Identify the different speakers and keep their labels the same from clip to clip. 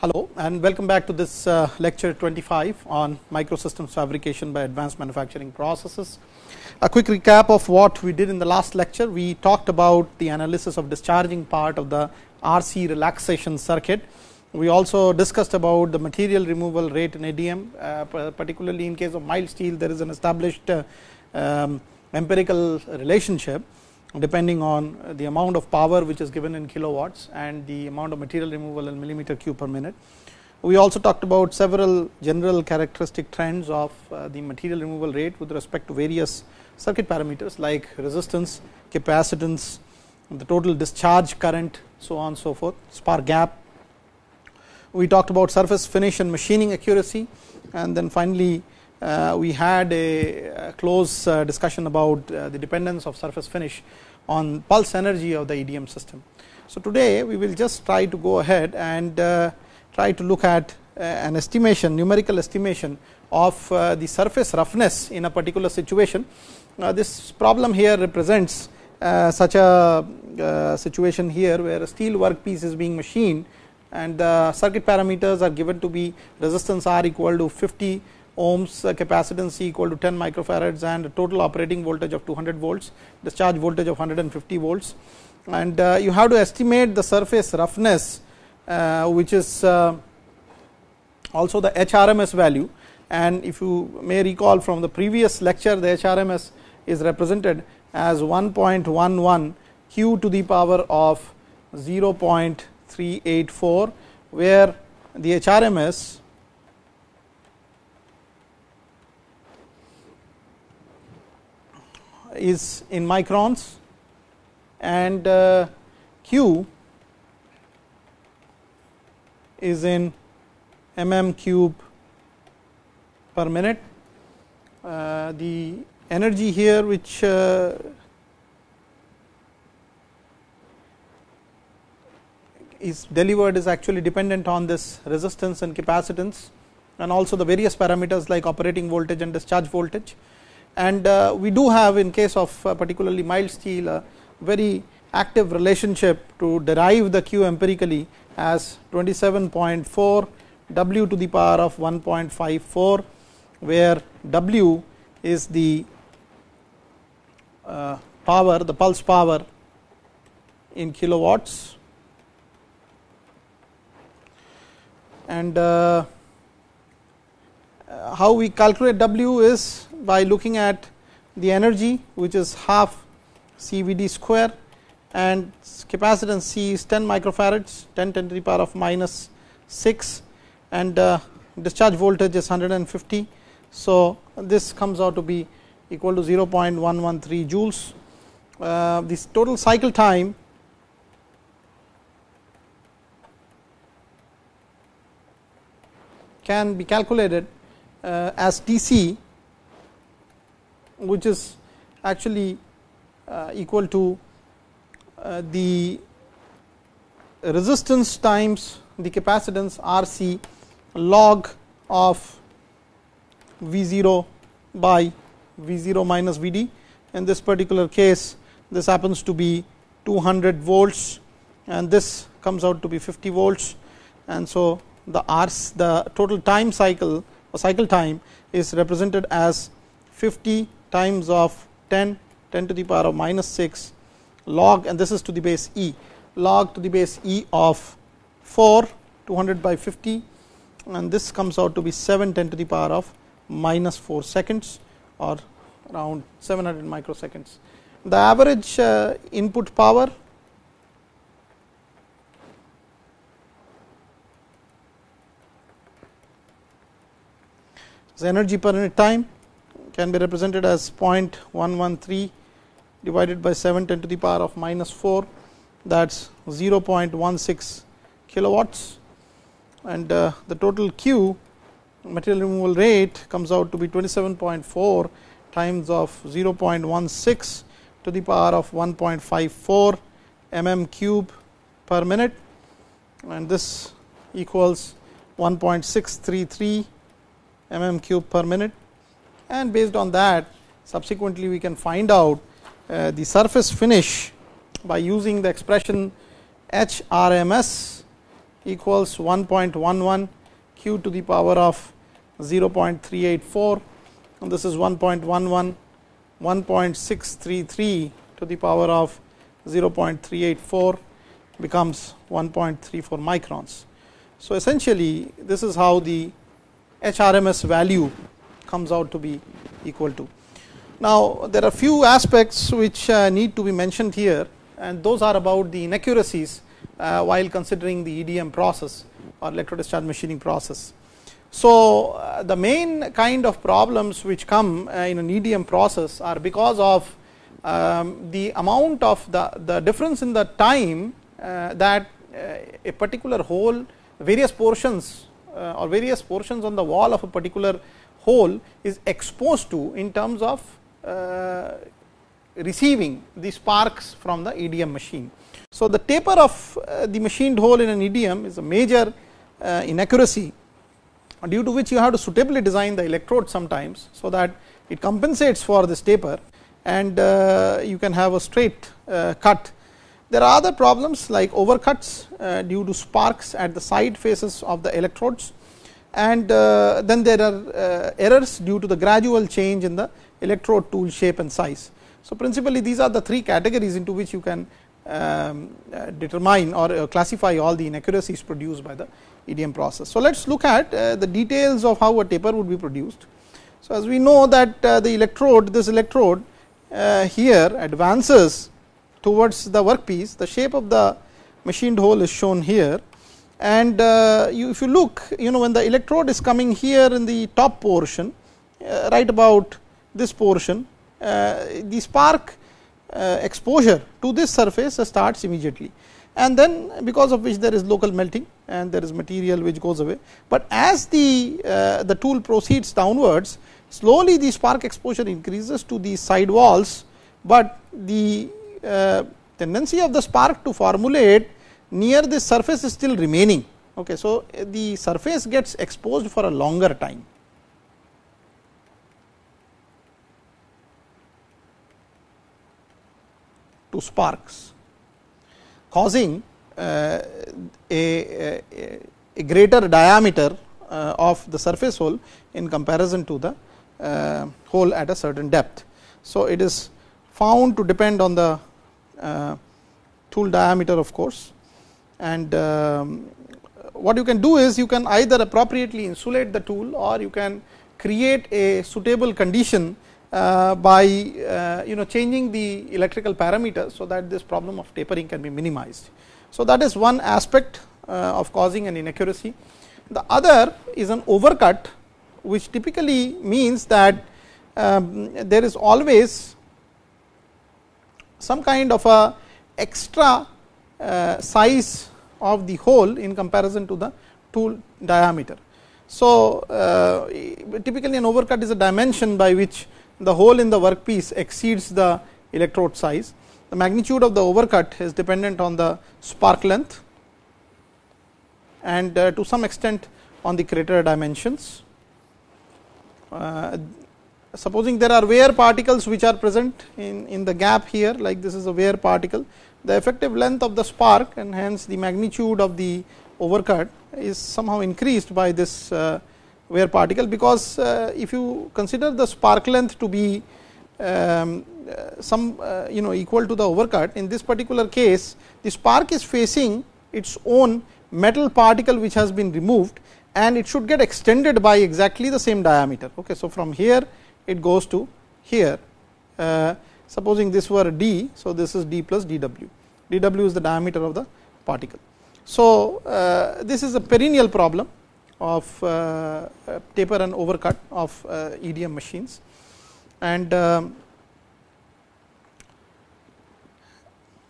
Speaker 1: Hello and welcome back to this uh, lecture 25 on microsystems fabrication by advanced manufacturing processes. A quick recap of what we did in the last lecture. We talked about the analysis of discharging part of the RC relaxation circuit. We also discussed about the material removal rate in EDM, uh, particularly in case of mild steel, there is an established uh, um, empirical relationship depending on the amount of power which is given in kilowatts and the amount of material removal in millimeter cube per minute. We also talked about several general characteristic trends of uh, the material removal rate with respect to various circuit parameters like resistance, capacitance, the total discharge current, so on so forth, spark gap. We talked about surface finish and machining accuracy and then finally, we had a, a close uh, discussion about uh, the dependence of surface finish on pulse energy of the EDM system. So, today we will just try to go ahead and uh, try to look at uh, an estimation numerical estimation of uh, the surface roughness in a particular situation. Now, this problem here represents such a situation here where a steel workpiece is being machined and the circuit parameters are given to be resistance R equal to 50 ohms uh, capacitance equal to 10 microfarads and total operating voltage of 200 volts, discharge voltage of 150 volts. And uh, you have to estimate the surface roughness, uh, which is also the HRMS value. And if you may recall from the previous lecture, the HRMS is represented as 1.11 q to the power of 0.384, where the HRMS is in microns and uh, q is in mm cube per minute. Uh, the energy here which uh, is delivered is actually dependent on this resistance and capacitance and also the various parameters like operating voltage and discharge voltage and uh, we do have in case of uh, particularly mild steel a very active relationship to derive the q empirically as 27.4 w to the power of 1.54 where w is the uh, power the pulse power in kilowatts. And how we calculate w is by looking at the energy which is half CVD square and capacitance C is 10 microfarads 10 10 to the power of minus 6 and uh, discharge voltage is 150. So, this comes out to be equal to 0.113 joules. Uh, this total cycle time can be calculated uh, as T c which is actually uh, equal to uh, the resistance times the capacitance R c log of V 0 by V 0 minus V d. In this particular case, this happens to be 200 volts and this comes out to be 50 volts. And so, the R the total time cycle or cycle time is represented as 50 times of 10 10 to the power of minus 6 log and this is to the base e log to the base e of 4 200 by 50 and this comes out to be 7 10 to the power of minus 4 seconds or around 700 microseconds. The average uh, input power is energy per unit time can be represented as 0.113 divided by 7 10 to the power of minus 4 that is 0.16 kilowatts. And uh, the total Q material removal rate comes out to be 27.4 times of 0.16 to the power of 1.54 mm cube per minute. And this equals 1.633 mm cube per minute and based on that subsequently we can find out uh, the surface finish by using the expression HRMS equals 1.11 q to the power of 0.384 and this is 1.11 1.633 to the power of 0.384 becomes 1.34 microns. So, essentially this is how the HRMS value comes out to be equal to. Now, there are few aspects which uh, need to be mentioned here and those are about the inaccuracies uh, while considering the EDM process or electro discharge machining process. So, uh, the main kind of problems which come in an EDM process are because of um, the amount of the, the difference in the time that a particular hole various portions or various portions on the wall of a particular hole is exposed to in terms of uh, receiving the sparks from the EDM machine. So, the taper of uh, the machined hole in an EDM is a major uh, inaccuracy due to which you have to suitably design the electrode sometimes. So, that it compensates for this taper and you can have a straight cut. There are other problems like overcuts due to sparks at the side faces of the electrodes and uh, then there are errors due to the gradual change in the electrode tool shape and size. So, principally these are the three categories into which you can um, uh, determine or uh, classify all the inaccuracies produced by the EDM process. So, let us look at uh, the details of how a taper would be produced. So, as we know that uh, the electrode this electrode uh, here advances towards the workpiece the shape of the machined hole is shown here and uh, you, if you look you know when the electrode is coming here in the top portion right about this portion uh, the spark uh, exposure to this surface starts immediately and then because of which there is local melting and there is material which goes away. But as the, uh, the tool proceeds downwards slowly the spark exposure increases to the side walls, but the uh, tendency of the spark to formulate near the surface is still remaining. Okay, so, the surface gets exposed for a longer time. to sparks causing uh, a, a, a, greater diameter uh, of the surface hole in comparison to the uh, hole at a certain depth. So, it is found to depend on the tool diameter of course and um, what you can do is you can either appropriately insulate the tool or you can create a suitable condition uh, by uh, you know changing the electrical parameters, so that this problem of tapering can be minimized. So, that is one aspect uh, of causing an inaccuracy. The other is an overcut which typically means that um, there is always some kind of a extra size of the hole in comparison to the tool diameter. So, uh, typically an overcut is a dimension by which the hole in the workpiece exceeds the electrode size. The magnitude of the overcut is dependent on the spark length and uh, to some extent on the crater dimensions. Uh, supposing there are wear particles which are present in, in the gap here like this is a wear particle, the effective length of the spark and hence the magnitude of the overcut is somehow increased by this uh, wear particle because uh, if you consider the spark length to be um, uh, some you know equal to the overcut in this particular case the spark is facing its own metal particle which has been removed and it should get extended by exactly the same diameter. Okay. So, from here it goes to here supposing this were d. So, this is d plus dw, dw is the diameter of the particle. So, uh, this is a perennial problem of uh, taper and overcut of uh, EDM machines. And um,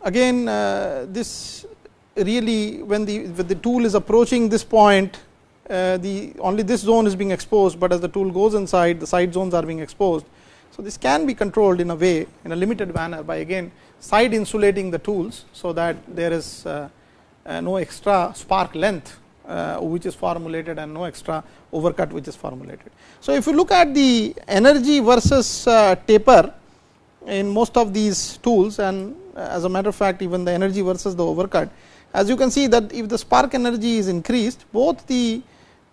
Speaker 1: again uh, this really when the, when the tool is approaching this point uh, the only this zone is being exposed, but as the tool goes inside the side zones are being exposed. So, this can be controlled in a way in a limited manner by again side insulating the tools. So, that there is uh, uh, no extra spark length uh, which is formulated and no extra overcut which is formulated. So, if you look at the energy versus taper in most of these tools and as a matter of fact even the energy versus the overcut as you can see that if the spark energy is increased both the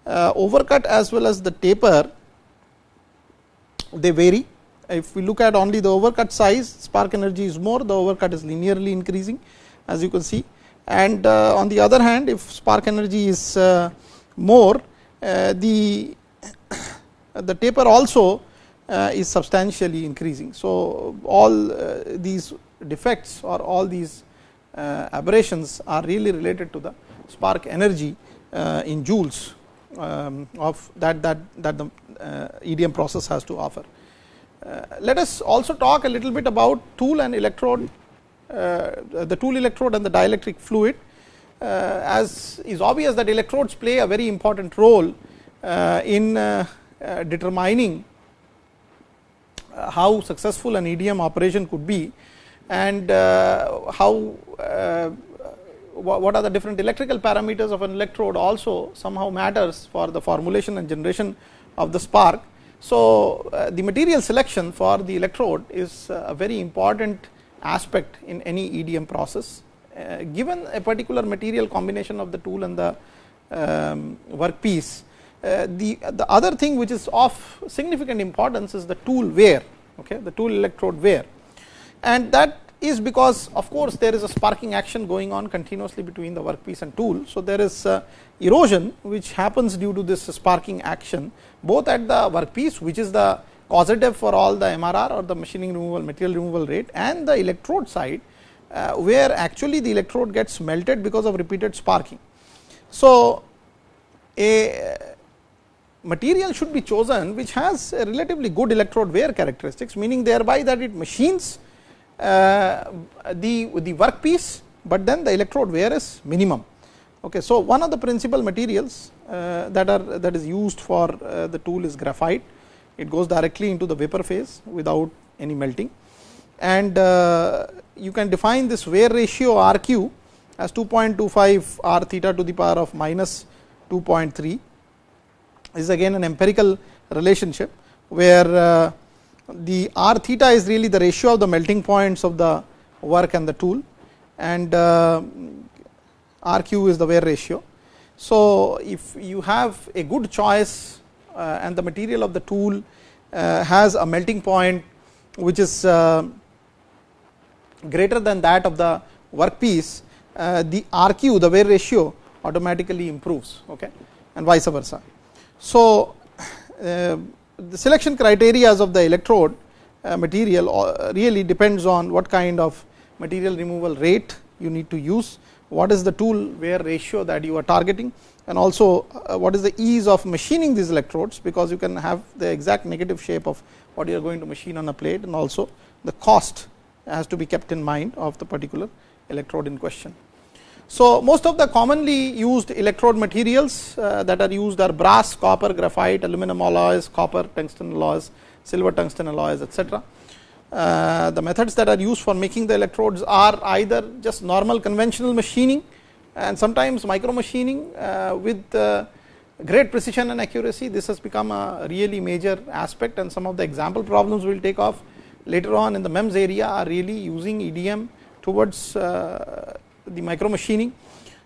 Speaker 1: overcut as well as the taper they vary. If we look at only the overcut size spark energy is more the overcut is linearly increasing as you can see and uh, on the other hand if spark energy is uh, more uh, the the taper also uh, is substantially increasing. So, all uh, these defects or all these uh, aberrations are really related to the spark energy in joules um, of that that that the EDM process has to offer. Let us also talk a little bit about tool and electrode the tool electrode and the dielectric fluid as is obvious that electrodes play a very important role in determining uh, how successful an EDM operation could be and uh, how uh, what are the different electrical parameters of an electrode also somehow matters for the formulation and generation of the spark. So, the material selection for the electrode is a very important aspect in any EDM process. given a particular material combination of the tool and the um, workpiece, uh, the, the other thing which is of significant importance is the tool wear, okay, the tool electrode wear. And that is because of course, there is a sparking action going on continuously between the workpiece and tool. So, there is uh, erosion which happens due to this sparking action both at the workpiece which is the causative for all the MRR or the machining removal material removal rate and the electrode side uh, where actually the electrode gets melted because of repeated sparking. So, a material should be chosen which has a relatively good electrode wear characteristics meaning thereby that it machines uh, the, the workpiece, but then the electrode wear is minimum. Okay, so, one of the principal materials uh, that are that is used for uh, the tool is graphite, it goes directly into the vapor phase without any melting. And you can define this wear ratio R q as 2.25 r theta to the power of minus 2.3 is again an empirical relationship where the r theta is really the ratio of the melting points of the work and the tool and uh, r q is the wear ratio. So, if you have a good choice uh, and the material of the tool uh, has a melting point which is greater than that of the workpiece, uh, the r q the wear ratio automatically improves okay, and vice versa. So, uh, the selection criteria of the electrode uh, material uh, really depends on what kind of material removal rate you need to use, what is the tool wear ratio that you are targeting and also uh, what is the ease of machining these electrodes, because you can have the exact negative shape of what you are going to machine on a plate and also the cost has to be kept in mind of the particular electrode in question. So, most of the commonly used electrode materials uh, that are used are brass, copper, graphite, aluminum alloys, copper, tungsten alloys, silver tungsten alloys etc. Uh, the methods that are used for making the electrodes are either just normal conventional machining and sometimes micro machining uh, with uh, great precision and accuracy. This has become a really major aspect and some of the example problems we will take off later on in the MEMS area are really using EDM towards uh, the micro machining.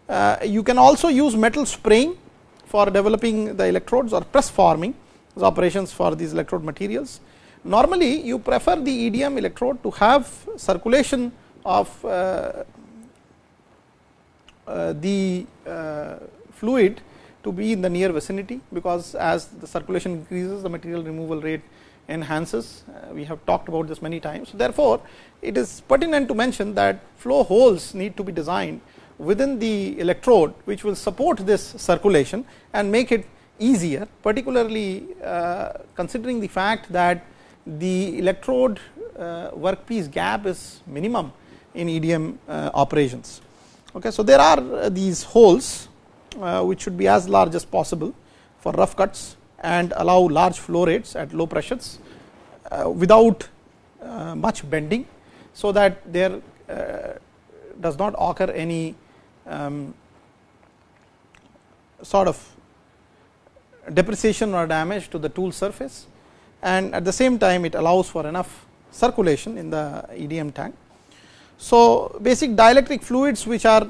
Speaker 1: Uh, you can also use metal spraying for developing the electrodes or press forming operations for these electrode materials. Normally, you prefer the EDM electrode to have circulation of uh, uh, the fluid to be in the near vicinity, because as the circulation increases the material removal rate enhances. Uh, we have talked about this many times. Therefore, it is pertinent to mention that flow holes need to be designed within the electrode which will support this circulation and make it easier particularly uh, considering the fact that the electrode uh, workpiece gap is minimum in EDM operations. Okay, so, there are these holes which should be as large as possible for rough cuts and allow large flow rates at low pressures uh, without uh, much bending. So, that there uh, does not occur any um, sort of depreciation or damage to the tool surface and at the same time it allows for enough circulation in the EDM tank. So, basic dielectric fluids which are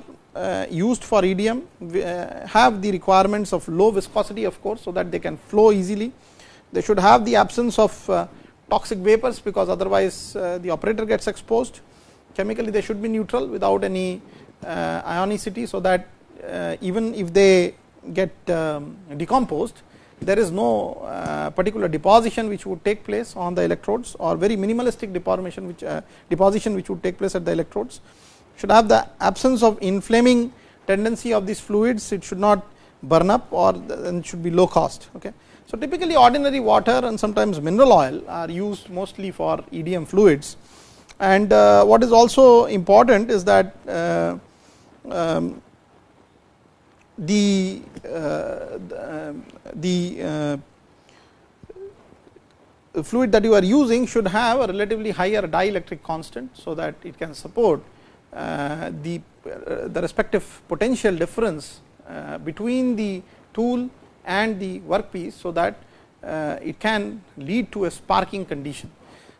Speaker 1: used for EDM uh, have the requirements of low viscosity of course, so that they can flow easily. They should have the absence of uh, toxic vapors, because otherwise uh, the operator gets exposed. Chemically they should be neutral without any uh, ionicity, so that uh, even if they get um, decomposed, there is no uh, particular deposition which would take place on the electrodes or very minimalistic deformation which uh, deposition which would take place at the electrodes should have the absence of inflaming tendency of these fluids it should not burn up or then should be low cost okay so typically ordinary water and sometimes mineral oil are used mostly for EDM fluids and uh, what is also important is that uh, um, the uh, the uh, fluid that you are using should have a relatively higher dielectric constant. So, that it can support uh, Uh, the uh, the respective potential difference uh, between the tool and the workpiece. So, that it can lead to a sparking condition.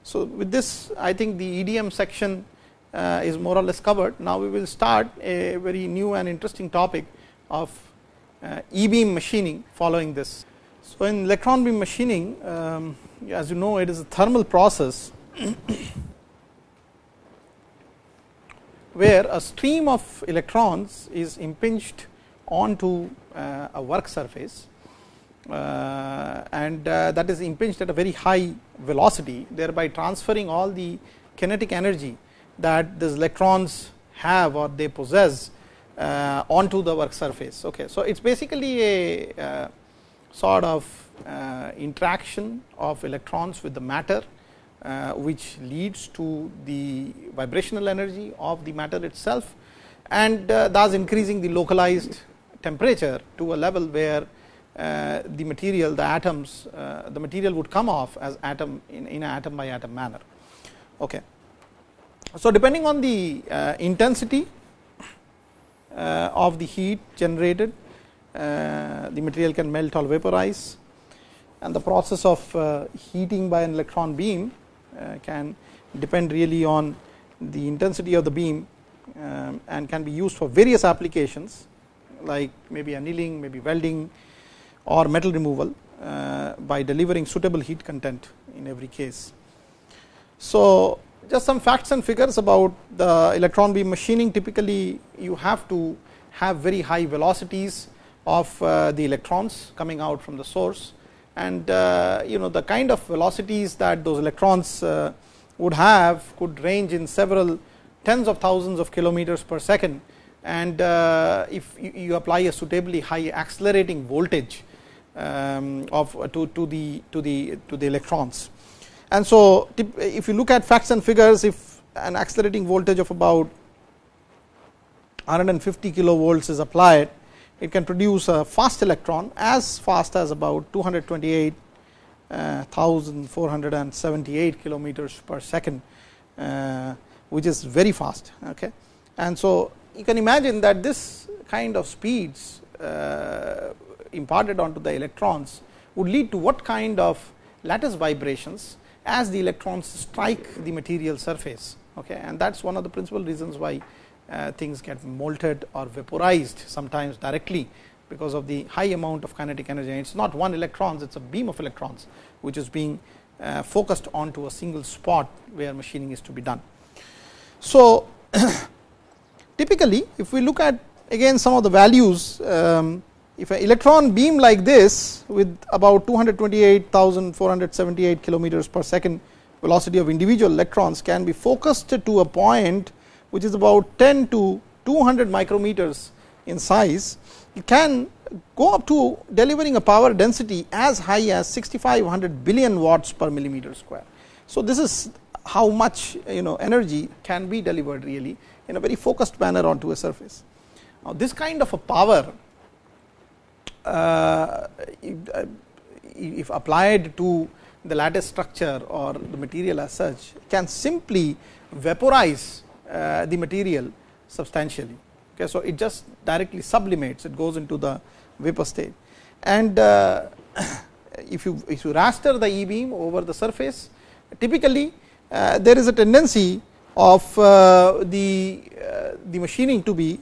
Speaker 1: So, with this I think the EDM section is more or less covered. Now, we will start a very new and interesting topic of uh, e beam machining following this. So, in electron beam machining um, as you know it is a thermal process where a stream of electrons is impinged onto uh, a work surface uh, and uh, that is impinged at a very high velocity thereby transferring all the kinetic energy that these electrons have or they possess onto the work surface. Okay. So, it is basically a sort of interaction of electrons with the matter uh, which leads to the vibrational energy of the matter itself and uh, thus increasing the localized temperature to a level where uh, the material the atoms the material would come off as atom in, in an atom by atom manner. Okay. So, depending on the intensity uh, of the heat generated, uh, the material can melt or vaporize and the process of uh, heating by an electron beam can depend really on the intensity of the beam um, and can be used for various applications like maybe annealing, maybe welding or metal removal uh, by delivering suitable heat content in every case. So, just some facts and figures about the electron beam machining typically you have to have very high velocities of uh, the electrons coming out from the source and uh, you know the kind of velocities that those electrons uh, would have could range in several tens of thousands of kilometers per second. And uh, if you, apply a suitably high accelerating voltage um, of to, to the to the to the electrons. And so, if you look at facts and figures, if an accelerating voltage of about 150 kilovolts is applied, it can produce a fast electron as fast as about 228,478 uh, kilometers per second, uh, which is very fast. Okay. And so, you can imagine that this kind of speeds uh, imparted onto the electrons would lead to what kind of lattice vibrations as the electrons strike the material surface okay and that is one of the principal reasons why things get molted or vaporized sometimes directly because of the high amount of kinetic energy it is not one electrons it is a beam of electrons which is being uh, focused onto a single spot where machining is to be done. So, typically if we look at again some of the values um, if an electron beam like this with about 228,478 kilometers per second velocity of individual electrons can be focused to a point which is about 10 to 200 micrometers in size, it can go up to delivering a power density as high as 6500 billion watts per millimeter square. So, this is how much you know energy can be delivered really in a very focused manner onto a surface. Now, this kind of a power uh, if applied to the lattice structure or the material as such can simply vaporize the material substantially. Okay, so, it just directly sublimates it goes into the vapor state and uh, if you if you raster the e beam over the surface typically there is a tendency of the the machining to be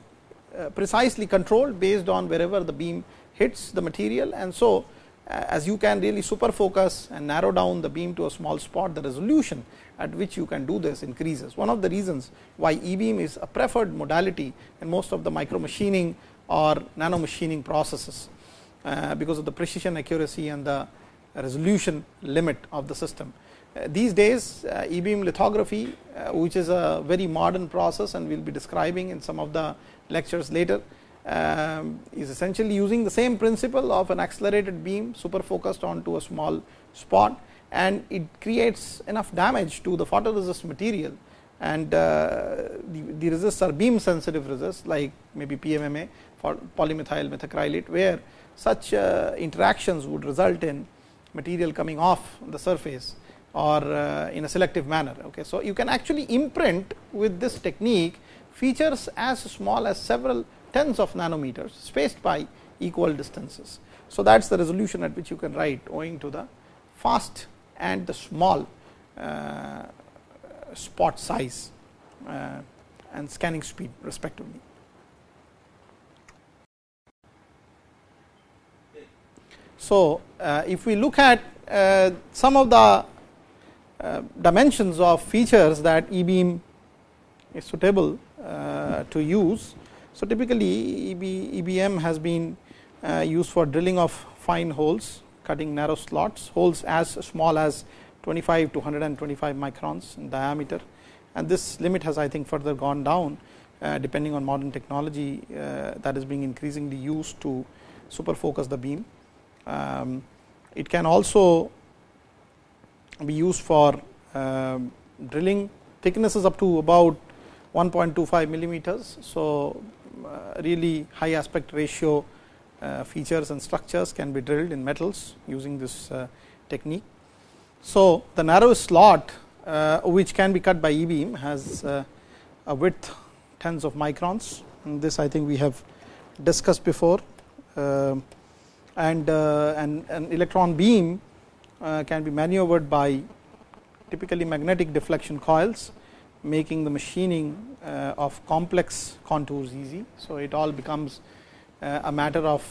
Speaker 1: uh, precisely controlled based on wherever the beam hits the material and so as you can really super focus and narrow down the beam to a small spot the resolution at which you can do this increases. One of the reasons why e beam is a preferred modality in most of the micro machining or nano machining processes, uh, because of the precision accuracy and the resolution limit of the system. Uh, these days uh, e beam lithography which is a very modern process and we will be describing in some of the lectures later is essentially using the same principle of an accelerated beam super focused onto a small spot and it creates enough damage to the photoresist material and uh, the, the resists are beam sensitive resists like maybe PMMA for polymethyl methacrylate where such uh, interactions would result in material coming off the surface or uh, in a selective manner. Okay. So, you can actually imprint with this technique features as small as several tens of nanometers spaced by equal distances. So, that is the resolution at which you can write owing to the fast and the small uh, spot size uh, and scanning speed respectively. So, uh, if we look at uh, some of the uh, dimensions of features that e beam is suitable uh, to use. So, typically EB, EBM has been uh, used for drilling of fine holes, cutting narrow slots, holes as small as 25 to 125 microns in diameter and this limit has I think further gone down uh, depending on modern technology uh, that is being increasingly used to super focus the beam. Um, it can also be used for um, drilling thicknesses up to about 1.25 millimeters. So, really high aspect ratio uh, features and structures can be drilled in metals using this uh, technique. So, the narrow slot uh, which can be cut by e beam has uh, a width tens of microns. And this I think we have discussed before. And uh, an, electron beam uh, can be maneuvered by typically magnetic deflection coils making the machining uh, of complex contours easy. So, it all becomes uh, a matter of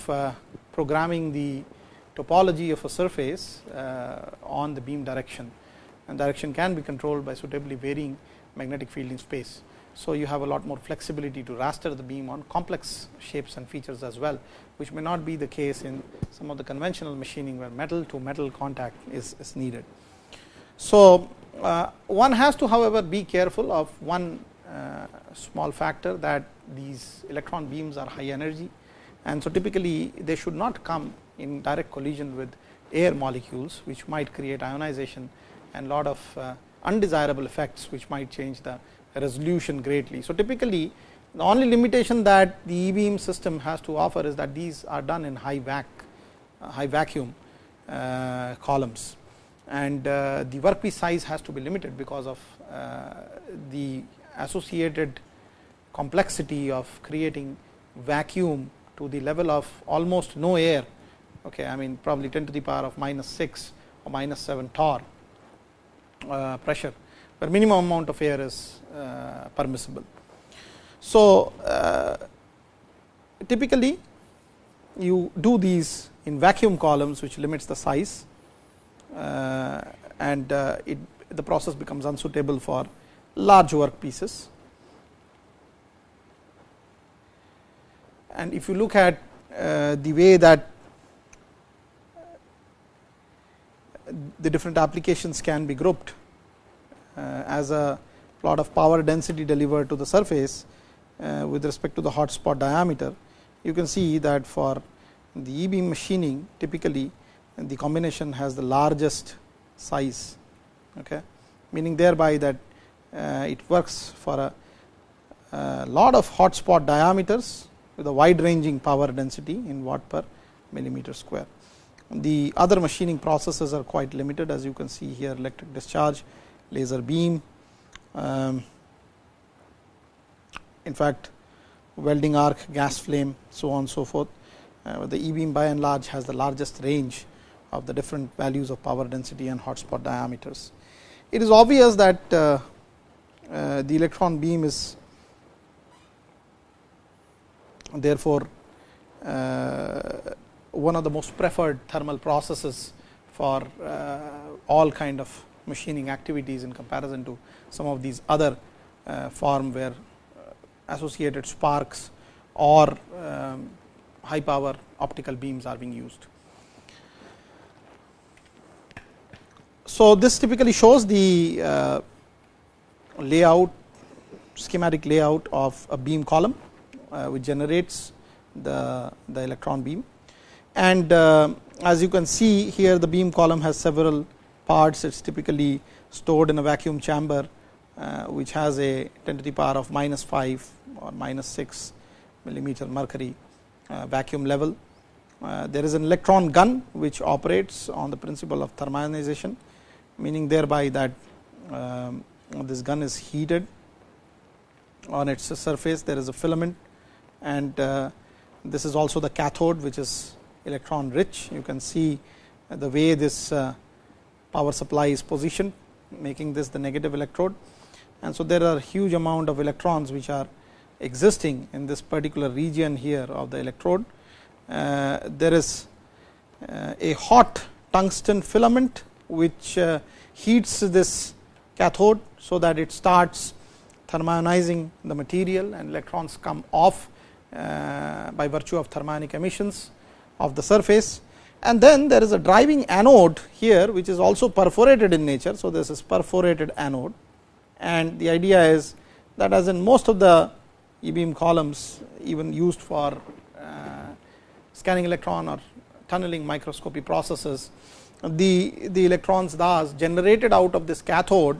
Speaker 1: programming the topology of a surface on the beam direction and direction can be controlled by suitably varying magnetic field in space. So, you have a lot more flexibility to raster the beam on complex shapes and features as well, which may not be the case in some of the conventional machining where metal to metal contact is, is needed. So, uh, one has to however be careful of one uh, small factor that these electron beams are high energy and so typically they should not come in direct collision with air molecules which might create ionization and lot of uh, undesirable effects which might change the resolution greatly. So, typically the only limitation that the e beam system has to offer is that these are done in high vac high vacuum columns and uh, the workpiece size has to be limited because of uh, the associated complexity of creating vacuum to the level of almost no air. Okay i mean probably 10 to the power of minus 6 or minus 7 torr uh, pressure. Where minimum amount of air is uh, permissible. So, uh, typically you do these in vacuum columns which limits the size and uh, it the process becomes unsuitable for large work pieces. And if you look at uh, the way that the different applications can be grouped uh, as a plot of power density delivered to the surface uh, with respect to the hot spot diameter. You can see that for the e beam machining typically the combination has the largest size okay meaning thereby that uh, it works for a, a lot of hot spot diameters with a wide ranging power density in watt per millimeter square. The other machining processes are quite limited as you can see here electric discharge laser beam. Um, in fact, welding arc, gas flame, so on so forth. Uh, the e beam by and large has the largest range of the different values of power density and hotspot diameters. It is obvious that uh, uh, the electron beam is therefore, uh, one of the most preferred thermal processes for all kind of machining activities in comparison to some of these other form where associated sparks or um, high power optical beams are being used. So, this typically shows the uh, layout schematic layout of a beam column uh, which generates the, the electron beam. And uh, as you can see here the beam column has several parts it is typically stored in a vacuum chamber uh, which has a 10 to the power of minus 5 or minus 6 millimeter mercury uh, vacuum level. Uh, there is an electron gun which operates on the principle of thermionization meaning thereby that um, this gun is heated. On its surface there is a filament and uh, this is also the cathode which is electron rich. You can see the way this uh, power supply is positioned making this the negative electrode. And so there are huge amount of electrons which are existing in this particular region here of the electrode. Uh, there is a hot tungsten filament which uh, heats this cathode so that it starts thermionizing the material and electrons come off uh, by virtue of thermionic emissions of the surface and then there is a driving anode here which is also perforated in nature. So, this is perforated anode and the idea is that as in most of the e beam columns even used for uh, scanning electron or tunneling microscopy processes the, the electrons thus generated out of this cathode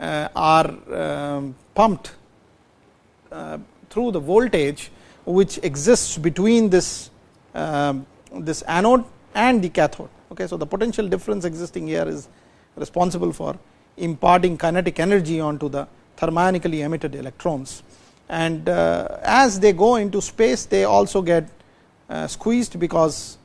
Speaker 1: uh, are um, pumped uh, through the voltage which exists between this um, this anode and the cathode. Okay, so, the potential difference existing here is responsible for imparting kinetic energy onto the thermionically emitted electrons and uh, as they go into space they also get squeezed because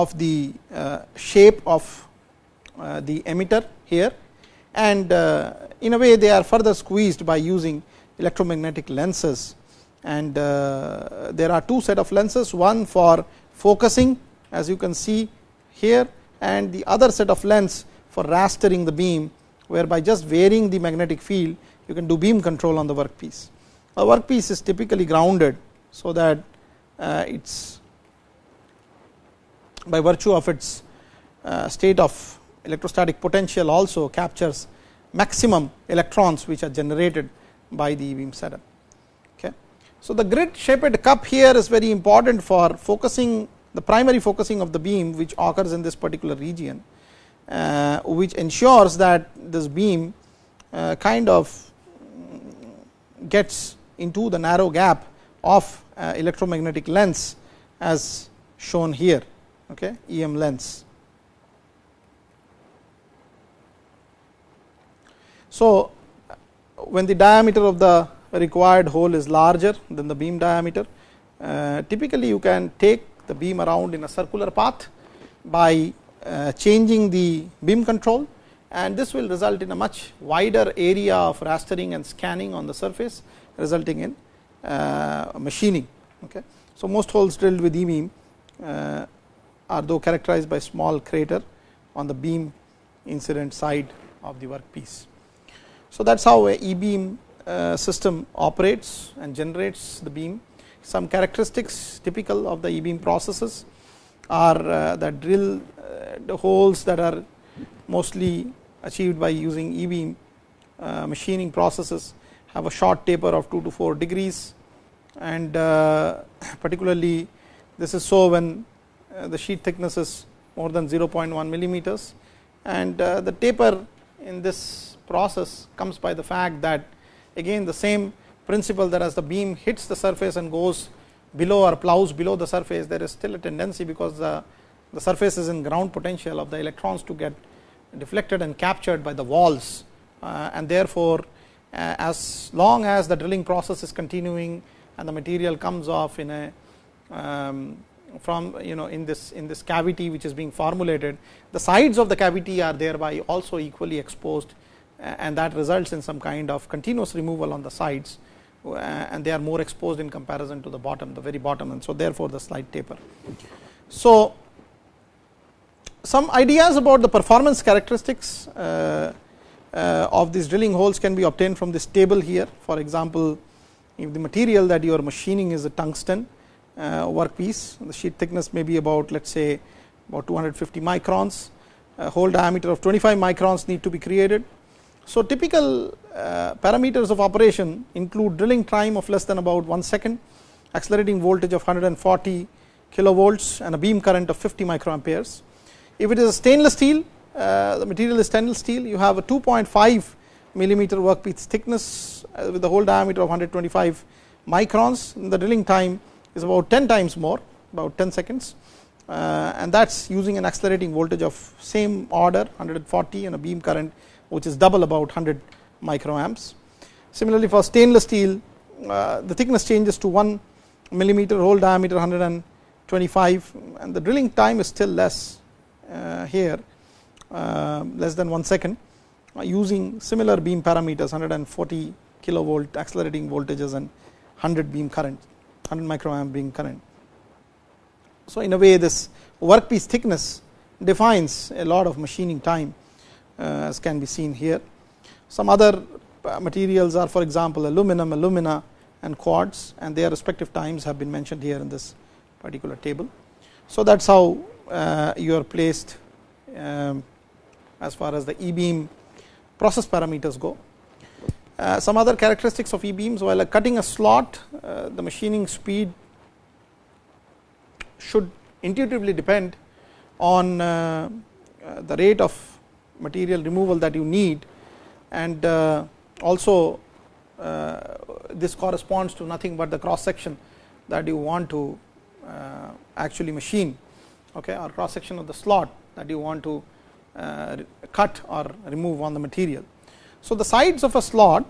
Speaker 1: of the uh, shape of uh, the emitter here and uh, in a way they are further squeezed by using electromagnetic lenses and there are two set of lenses one for focusing as you can see here and the other set of lens for rastering the beam whereby just varying the magnetic field you can do beam control on the workpiece. A workpiece is typically grounded so that uh, it's by virtue of its uh, state of electrostatic potential also captures maximum electrons which are generated by the beam setup. Okay. So, the grid shaped cup here is very important for focusing the primary focusing of the beam which occurs in this particular region, uh, which ensures that this beam uh, kind of gets into the narrow gap of uh, electromagnetic lens as shown here okay, EM lens. So, when the diameter of the required hole is larger than the beam diameter, uh, typically you can take the beam around in a circular path by uh, changing the beam control and this will result in a much wider area of rastering and scanning on the surface resulting in uh, machining. Okay. So, most holes drilled with E beam uh, are though characterized by small crater on the beam incident side of the workpiece. So, that is how a e beam uh, system operates and generates the beam. Some characteristics typical of the e beam processes are uh, that drill uh, the holes that are mostly achieved by using e beam uh, machining processes have a short taper of 2 to 4 degrees and uh, particularly this is so when uh, the sheet thickness is more than 0.1 millimeters. And uh, the taper in this process comes by the fact that again the same principle that as the beam hits the surface and goes below or plows below the surface there is still a tendency because the, the surface is in ground potential of the electrons to get deflected and captured by the walls. Uh, and therefore uh, as long as the drilling process is continuing and the material comes off in a um, from you know in this in this cavity which is being formulated the sides of the cavity are thereby also equally exposed and that results in some kind of continuous removal on the sides and they are more exposed in comparison to the bottom the very bottom and so therefore the slight taper. So, some ideas about the performance characteristics uh, uh, of these drilling holes can be obtained from this table here for example, if the material that you are machining is a tungsten uh, workpiece the sheet thickness may be about let us say about 250 microns. A hole diameter of 25 microns need to be created. So, typical uh, parameters of operation include drilling time of less than about 1 second, accelerating voltage of 140 kilovolts and a beam current of 50 microamperes. If it is a stainless steel, uh, the material is stainless steel, you have a 2.5 millimeter workpiece thickness uh, with the hole diameter of 125 microns, the drilling time is about 10 times more, about 10 seconds. Uh, and that is using an accelerating voltage of same order 140 and a beam current which is double about 100 microamps. Similarly, for stainless steel uh, the thickness changes to 1 millimeter hole diameter 125 and the drilling time is still less uh, here uh, less than 1 second using similar beam parameters 140 kilovolt accelerating voltages and 100 beam current 100 microamp beam current. So, in a way this workpiece thickness defines a lot of machining time uh, as can be seen here. Some other uh, materials are for example, aluminum, alumina and quartz and their respective times have been mentioned here in this particular table. So, that is how uh, you are placed um, as far as the e beam process parameters go. Uh, some other characteristics of e beams while cutting a slot uh, the machining speed should intuitively depend on uh, the rate of material removal that you need and also this corresponds to nothing but the cross section that you want to actually machine okay, or cross section of the slot that you want to cut or remove on the material. So, the sides of a slot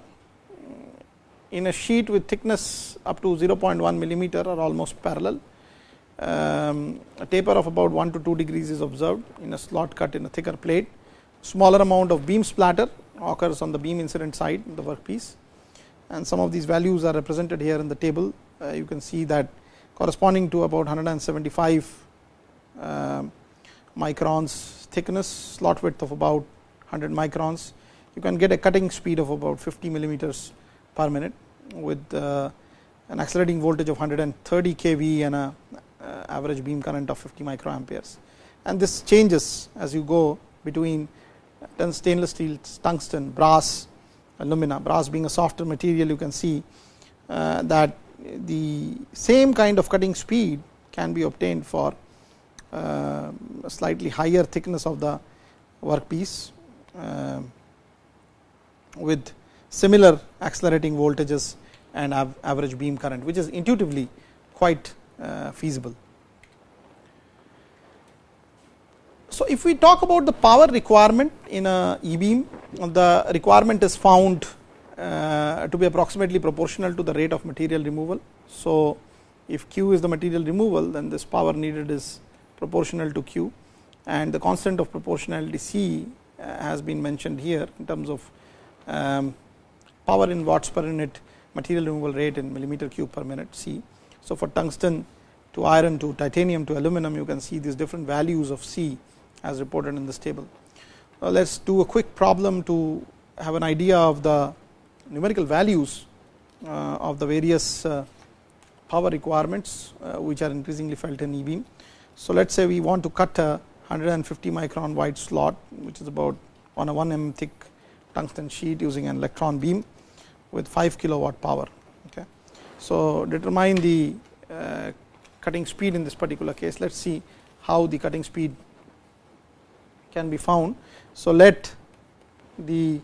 Speaker 1: in a sheet with thickness up to 0.1 millimeter are almost parallel. Um, a taper of about 1 to 2 degrees is observed in a slot cut in a thicker plate smaller amount of beam splatter occurs on the beam incident side the workpiece and some of these values are represented here in the table. Uh, you can see that corresponding to about 175 uh, microns thickness, slot width of about 100 microns. You can get a cutting speed of about 50 millimeters per minute with uh, an accelerating voltage of 130 kV and a uh, average beam current of 50 microamperes. And this changes as you go between then stainless steel, tungsten, brass, alumina, brass being a softer material you can see uh, that the same kind of cutting speed can be obtained for uh, slightly higher thickness of the workpiece uh, with similar accelerating voltages and average beam current which is intuitively quite uh, feasible. So, if we talk about the power requirement in a e beam, the requirement is found uh, to be approximately proportional to the rate of material removal. So, if q is the material removal then this power needed is proportional to q and the constant of proportionality c uh, has been mentioned here in terms of power in watts per unit material removal rate in millimeter cube per minute c. So, for tungsten to iron to titanium to aluminum you can see these different values of c as reported in this table. Uh, let us do a quick problem to have an idea of the numerical values uh, of the various uh, power requirements uh, which are increasingly felt in e-beam. So, let us say we want to cut a 150 micron wide slot which is about on a 1 mm thick tungsten sheet using an electron beam with 5 kilowatt power. Okay. So, determine the uh, cutting speed in this particular case. Let us see how the cutting speed can be found. So, let the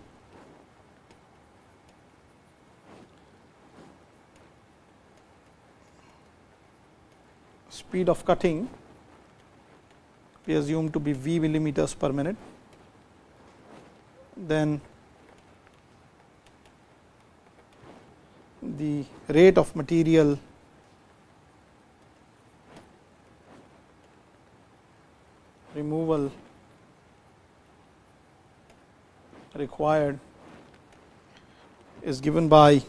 Speaker 1: speed of cutting be assumed to be v millimeters per minute, then the rate of material removal required is given by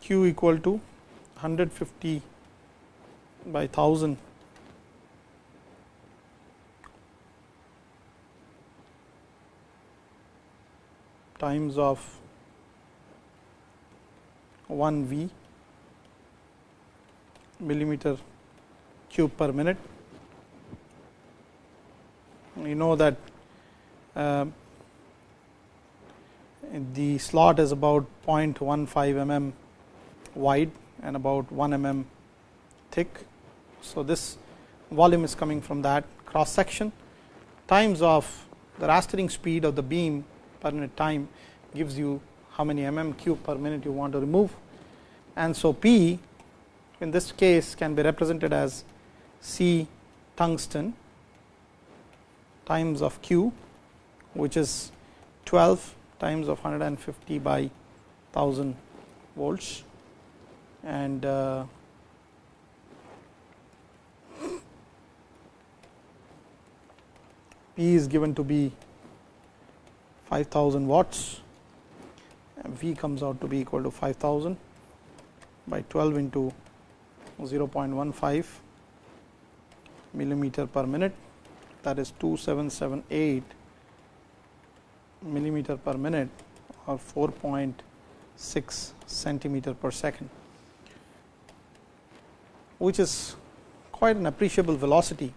Speaker 1: q equal to 150 by 1000 times of 1 v millimeter cube per minute. You know that uh, the slot is about 0.15 mm wide and about 1 mm thick. So, this volume is coming from that cross section times of the rastering speed of the beam per minute time gives you how many mm cube per minute you want to remove. And so, P in this case can be represented as C tungsten times of Q which is 12 times of 150 by 1000 volts and uh, P is given to be 5000 watts V comes out to be equal to 5000 by 12 into 0.15 millimeter per minute that is 2778 millimeter per minute or 4.6 centimeter per second which is quite an appreciable velocity.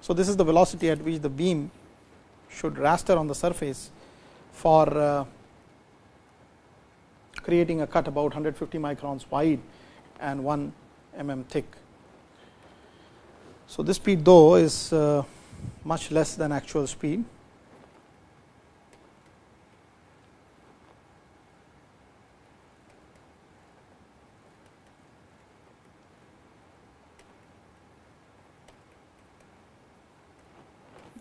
Speaker 1: So, this is the velocity at which the beam should raster on the surface for uh, creating a cut about 150 microns wide and 1 mm thick. So, this speed though is uh, much less than actual speed.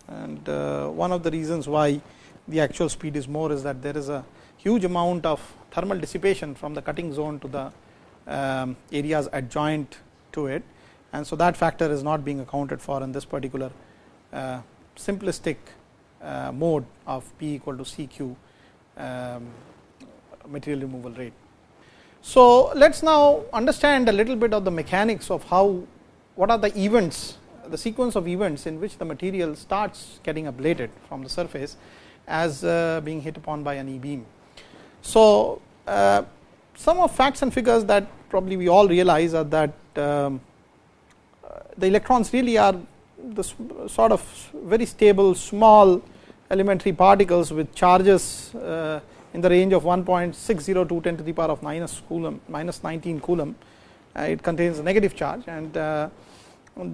Speaker 1: And uh, one of the reasons why the actual speed is more is that there is a huge amount of thermal dissipation from the cutting zone to the um, areas adjoint to it and so that factor is not being accounted for in this particular uh, simplistic uh, mode of P equal to CQ um, material removal rate. So, let us now understand a little bit of the mechanics of how what are the events the sequence of events in which the material starts getting ablated from the surface as uh, being hit upon by an e beam. So, uh, some of facts and figures that probably we all realize are that um, uh, the electrons really are the sort of very stable small elementary particles with charges uh, in the range of 1.602 10 to the power of minus coulomb minus 19 coulomb uh, it contains a negative charge and uh,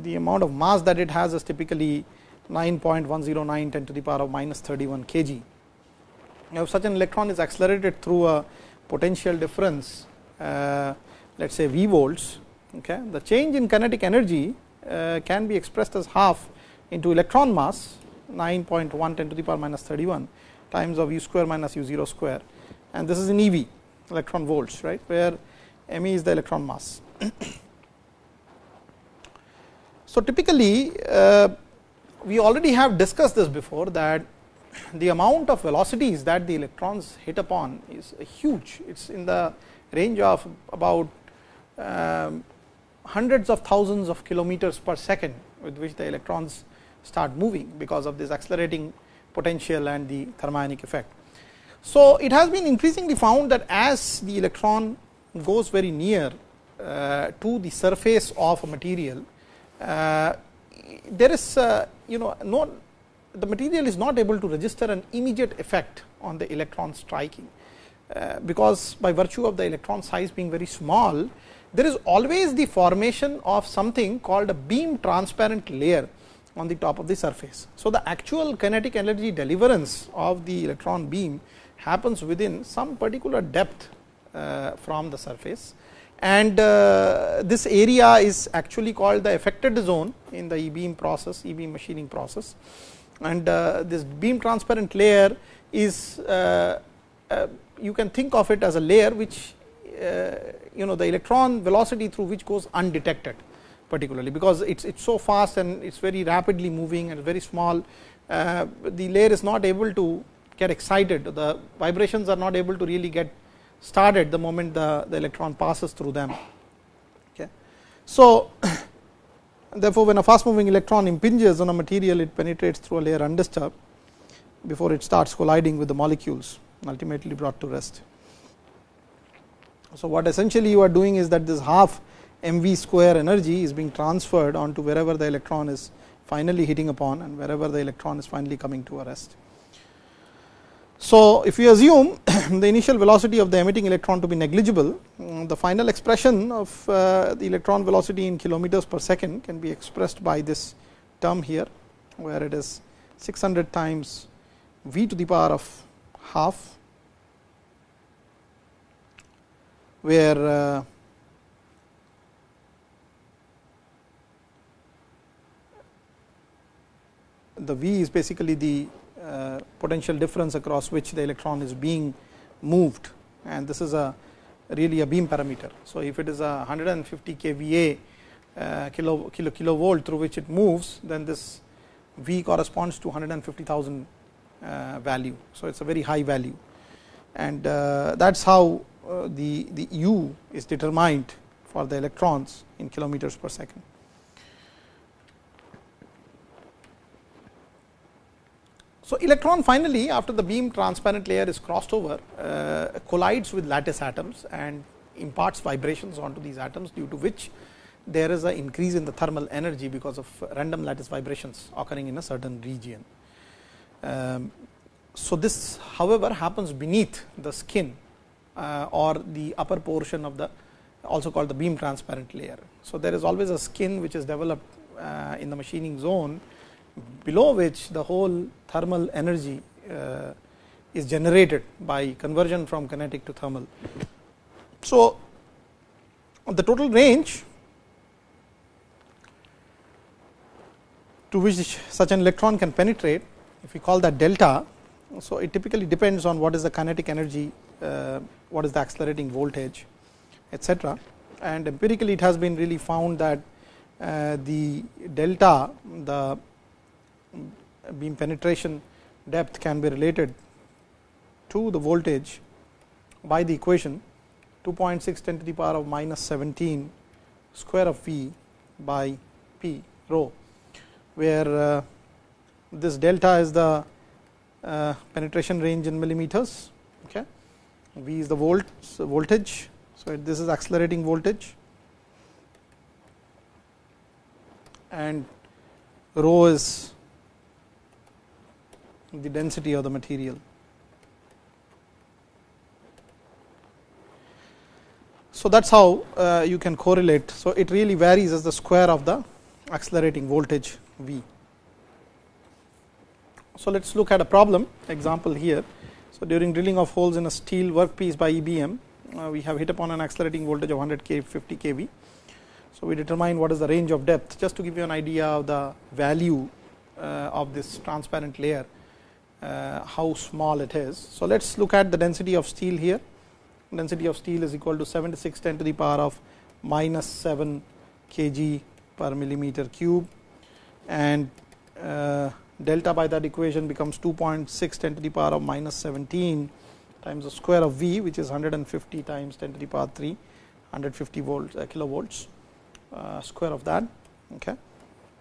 Speaker 1: the amount of mass that it has is typically 9.109 10 to the power of minus 31 kg. Now, such an electron is accelerated through a potential difference uh, let us say V volts, okay, the change in kinetic energy uh, can be expressed as half into electron mass 9.1 10 to the power minus 31 times of u square minus u 0 square and this is in eV electron volts right where m e is the electron mass. So, typically uh, we already have discussed this before that the amount of velocities that the electrons hit upon is huge. It is in the range of about um, hundreds of thousands of kilometers per second with which the electrons start moving because of this accelerating potential and the thermionic effect. So, it has been increasingly found that as the electron goes very near uh, to the surface of a material, uh, there is uh, you know no the material is not able to register an immediate effect on the electron striking, uh, because by virtue of the electron size being very small, there is always the formation of something called a beam transparent layer on the top of the surface. So, the actual kinetic energy deliverance of the electron beam happens within some particular depth uh, from the surface. And uh, this area is actually called the affected zone in the e beam process e beam machining process and uh, this beam transparent layer is uh, uh you can think of it as a layer which you know the electron velocity through which goes undetected particularly because it's it's so fast and it's very rapidly moving and very small uh, the layer is not able to get excited, the vibrations are not able to really get started the moment the, the electron passes through them. Okay. So, therefore, when a fast moving electron impinges on a material, it penetrates through a layer undisturbed before it starts colliding with the molecules ultimately brought to rest. So, what essentially you are doing is that this half mv square energy is being transferred onto wherever the electron is finally hitting upon and wherever the electron is finally coming to a rest. So, if we assume the initial velocity of the emitting electron to be negligible, mm, the final expression of uh, the electron velocity in kilometers per second can be expressed by this term here, where it is 600 times v to the power of half, where uh, the V is basically the potential difference across which the electron is being moved and this is a really a beam parameter. So, if it is a 150 kVA uh, kilo, kilo kilovolt through which it moves then this V corresponds to 150,000 uh, value. So, it is a very high value and uh, that is how uh, the, the U is determined for the electrons in kilometers per second. So, electron finally after the beam transparent layer is crossed over uh, collides with lattice atoms and imparts vibrations onto these atoms due to which there is an increase in the thermal energy because of random lattice vibrations occurring in a certain region. Um, so, this however happens beneath the skin uh, or the upper portion of the also called the beam transparent layer. So, there is always a skin which is developed uh, in the machining zone below which the whole thermal energy uh, is generated by conversion from kinetic to thermal. So, the total range to which such an electron can penetrate if we call that delta. So, it typically depends on what is the kinetic energy, uh, what is the accelerating voltage etcetera and empirically it has been really found that uh, the delta the beam penetration depth can be related to the voltage by the equation 2.6 10 to the power of minus 17 square of V by P rho, where uh, this delta is the uh, penetration range in millimeters. Okay. V is the volt so voltage. So, this is accelerating voltage and rho is the density of the material. So, that is how uh, you can correlate. So, it really varies as the square of the accelerating voltage V. So, let us look at a problem example here. So, during drilling of holes in a steel workpiece by EBM, uh, we have hit upon an accelerating voltage of 100 k 50 kV. So, we determine what is the range of depth just to give you an idea of the value uh, of this transparent layer how small it is. So, let us look at the density of steel here. Density of steel is equal to 76 10 to the power of minus 7 kg per millimeter cube and uh, delta by that equation becomes 2.6 10 to the power of minus 17 times the square of V which is 150 times 10 to the power 3 150 volts uh, kilovolts uh, square of that okay,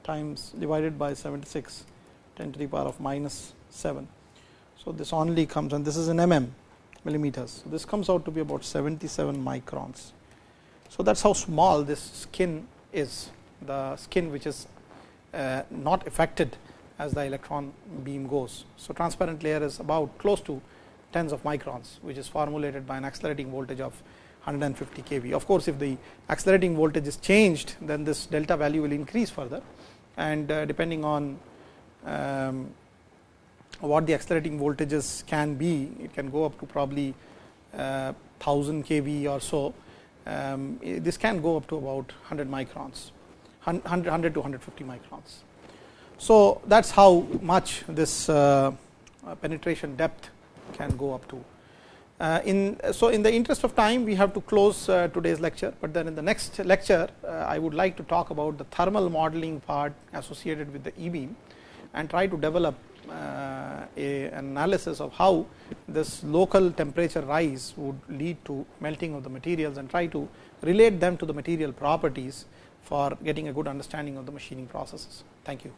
Speaker 1: times divided by 76 10 to the power of minus 7. So, this only comes and this is in mm millimeters. So, this comes out to be about 77 microns. So, that is how small this skin is the skin which is uh, not affected as the electron beam goes. So, transparent layer is about close to tens of microns which is formulated by an accelerating voltage of 150 kV. Of course, if the accelerating voltage is changed then this delta value will increase further and uh, depending on um, what the accelerating voltages can be. It can go up to probably uh, 1000 kV or so. Um, this can go up to about 100 microns, 100, 100 to 150 microns. So, that is how much this uh, uh, penetration depth can go up to. Uh, in so, in the interest of time we have to close uh, today's lecture, but then in the next lecture uh, I would like to talk about the thermal modeling part associated with the e beam and try to develop uh, Uh, analysis of how this local temperature rise would lead to melting of the materials and try to relate them to the material properties for getting a good understanding of the machining processes. Thank you.